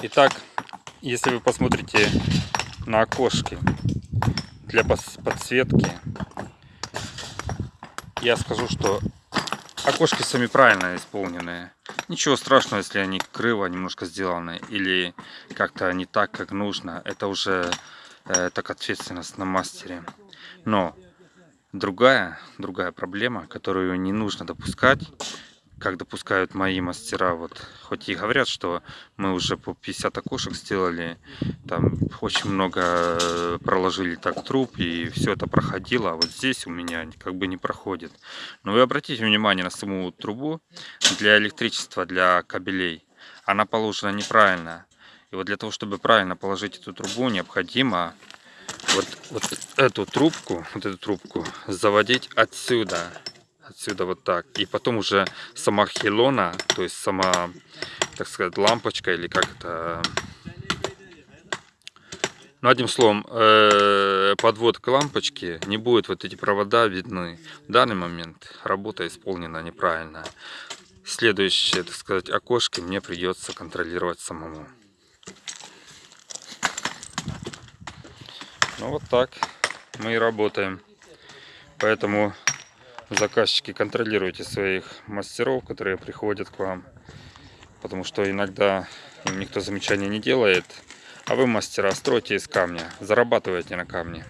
Итак, если вы посмотрите на окошки для подсветки, я скажу, что окошки сами правильно исполненные. Ничего страшного, если они криво немножко сделаны или как-то не так, как нужно. Это уже э, так ответственность на мастере. Но другая, другая проблема, которую не нужно допускать, как допускают мои мастера, вот, хоть и говорят, что мы уже по 50 окошек сделали, там очень много э, проложили так труб, и все это проходило, а вот здесь у меня как бы не проходит. Но вы обратите внимание на саму трубу для электричества, для кабелей. Она положена неправильно. И вот для того, чтобы правильно положить эту трубу, необходимо вот, вот эту трубку, вот эту трубку заводить отсюда отсюда вот так. И потом уже сама хелона, то есть сама, так сказать, лампочка или как это... Ну, одним словом, э, подвод к лампочке не будет вот эти провода видны. В данный момент работа исполнена неправильно. Следующее, так сказать, окошко мне придется контролировать самому. Ну вот так мы и работаем. Поэтому заказчики, контролируйте своих мастеров, которые приходят к вам. Потому что иногда им никто замечания не делает. А вы, мастера, стройте из камня, зарабатывайте на камне.